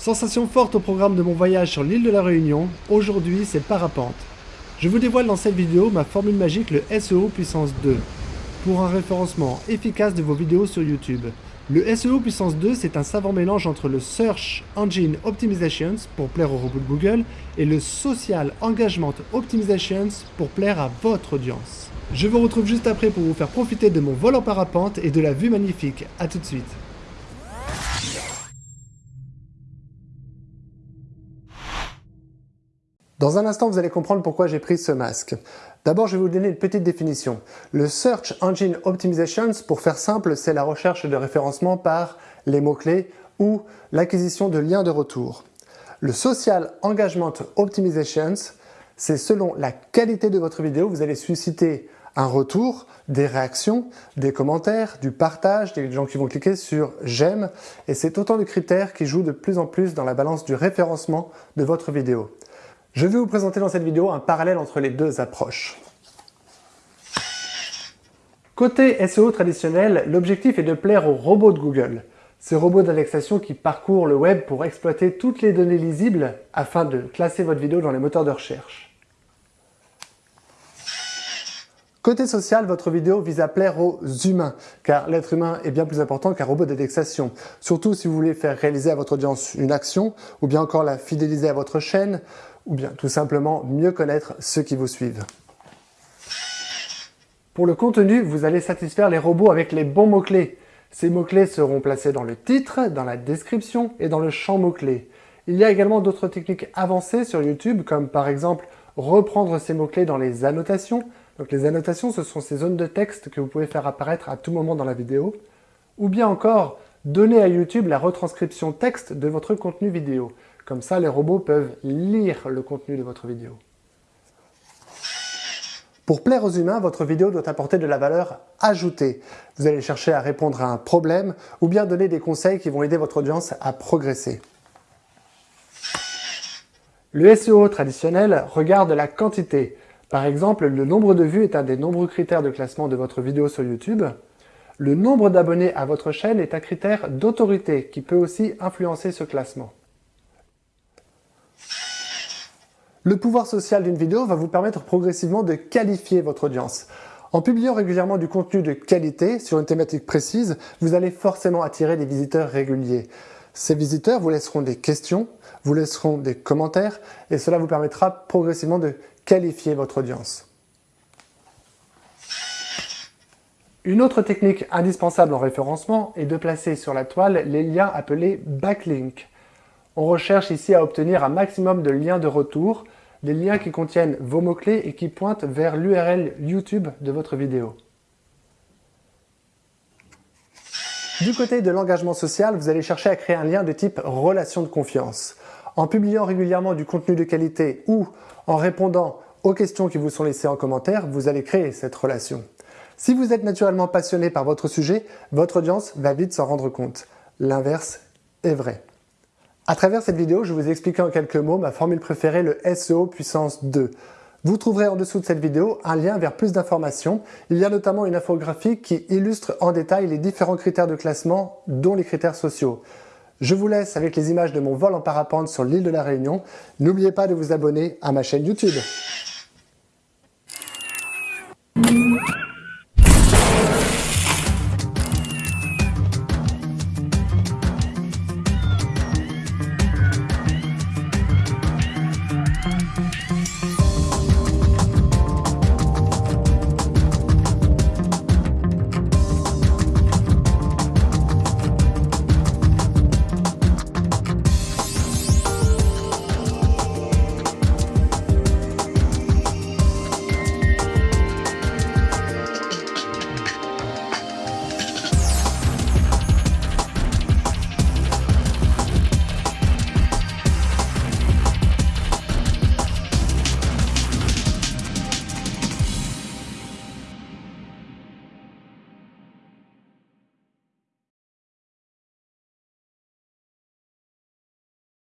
Sensation forte au programme de mon voyage sur l'île de la Réunion, aujourd'hui c'est parapente. Je vous dévoile dans cette vidéo ma formule magique le SEO puissance 2, pour un référencement efficace de vos vidéos sur YouTube. Le SEO puissance 2 c'est un savant mélange entre le Search Engine Optimizations pour plaire au robot Google et le Social Engagement Optimizations pour plaire à votre audience. Je vous retrouve juste après pour vous faire profiter de mon vol en parapente et de la vue magnifique. A tout de suite. Dans un instant, vous allez comprendre pourquoi j'ai pris ce masque. D'abord, je vais vous donner une petite définition. Le Search Engine Optimizations, pour faire simple, c'est la recherche de référencement par les mots-clés ou l'acquisition de liens de retour. Le Social Engagement Optimizations, c'est selon la qualité de votre vidéo, vous allez susciter un retour, des réactions, des commentaires, du partage, des gens qui vont cliquer sur j'aime et c'est autant de critères qui jouent de plus en plus dans la balance du référencement de votre vidéo. Je vais vous présenter dans cette vidéo un parallèle entre les deux approches. Côté SEO traditionnel, l'objectif est de plaire aux robots de Google. Ces robots d'indexation qui parcourent le web pour exploiter toutes les données lisibles afin de classer votre vidéo dans les moteurs de recherche. Côté social, votre vidéo vise à plaire aux humains, car l'être humain est bien plus important qu'un robot d'indexation. Surtout si vous voulez faire réaliser à votre audience une action, ou bien encore la fidéliser à votre chaîne, ou bien tout simplement mieux connaître ceux qui vous suivent. Pour le contenu, vous allez satisfaire les robots avec les bons mots-clés. Ces mots-clés seront placés dans le titre, dans la description et dans le champ mots-clés. Il y a également d'autres techniques avancées sur YouTube, comme par exemple reprendre ces mots-clés dans les annotations. Donc les annotations, ce sont ces zones de texte que vous pouvez faire apparaître à tout moment dans la vidéo. Ou bien encore, donner à YouTube la retranscription texte de votre contenu vidéo. Comme ça, les robots peuvent lire le contenu de votre vidéo. Pour plaire aux humains, votre vidéo doit apporter de la valeur ajoutée. Vous allez chercher à répondre à un problème ou bien donner des conseils qui vont aider votre audience à progresser. Le SEO traditionnel regarde la quantité. Par exemple, le nombre de vues est un des nombreux critères de classement de votre vidéo sur YouTube. Le nombre d'abonnés à votre chaîne est un critère d'autorité qui peut aussi influencer ce classement. Le pouvoir social d'une vidéo va vous permettre progressivement de qualifier votre audience. En publiant régulièrement du contenu de qualité sur une thématique précise, vous allez forcément attirer des visiteurs réguliers. Ces visiteurs vous laisseront des questions, vous laisseront des commentaires et cela vous permettra progressivement de qualifier votre audience. Une autre technique indispensable en référencement est de placer sur la toile les liens appelés backlinks. On recherche ici à obtenir un maximum de liens de retour, des liens qui contiennent vos mots-clés et qui pointent vers l'URL YouTube de votre vidéo. Du côté de l'engagement social, vous allez chercher à créer un lien de type relation de confiance. En publiant régulièrement du contenu de qualité ou en répondant aux questions qui vous sont laissées en commentaire, vous allez créer cette relation. Si vous êtes naturellement passionné par votre sujet, votre audience va vite s'en rendre compte. L'inverse est vrai. À travers cette vidéo, je vous expliquer en quelques mots ma formule préférée, le SEO puissance 2. Vous trouverez en dessous de cette vidéo un lien vers plus d'informations. Il y a notamment une infographie qui illustre en détail les différents critères de classement, dont les critères sociaux. Je vous laisse avec les images de mon vol en parapente sur l'île de la Réunion. N'oubliez pas de vous abonner à ma chaîne YouTube.